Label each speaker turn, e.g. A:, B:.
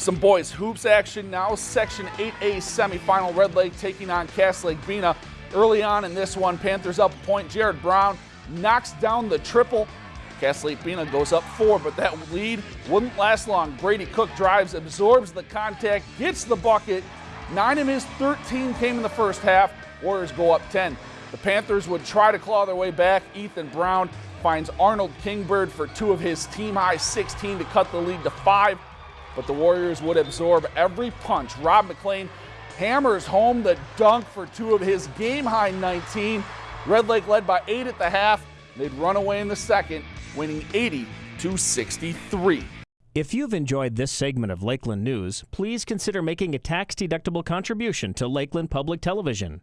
A: Some boys hoops action now. Section 8A semifinal. Red Lake taking on Cass Lake Bena. Early on in this one, Panthers up a point. Jared Brown knocks down the triple. Cass Lake Bena goes up four, but that lead wouldn't last long. Brady Cook drives, absorbs the contact, gets the bucket. Nine of his 13 came in the first half. Warriors go up 10. The Panthers would try to claw their way back. Ethan Brown finds Arnold Kingbird for two of his team high 16 to cut the lead to five but the Warriors would absorb every punch. Rob McLean hammers home the dunk for two of his game high 19. Red Lake led by eight at the half. They'd run away in the second, winning 80 to 63.
B: If you've enjoyed this segment of Lakeland News, please consider making a tax-deductible contribution to Lakeland Public Television.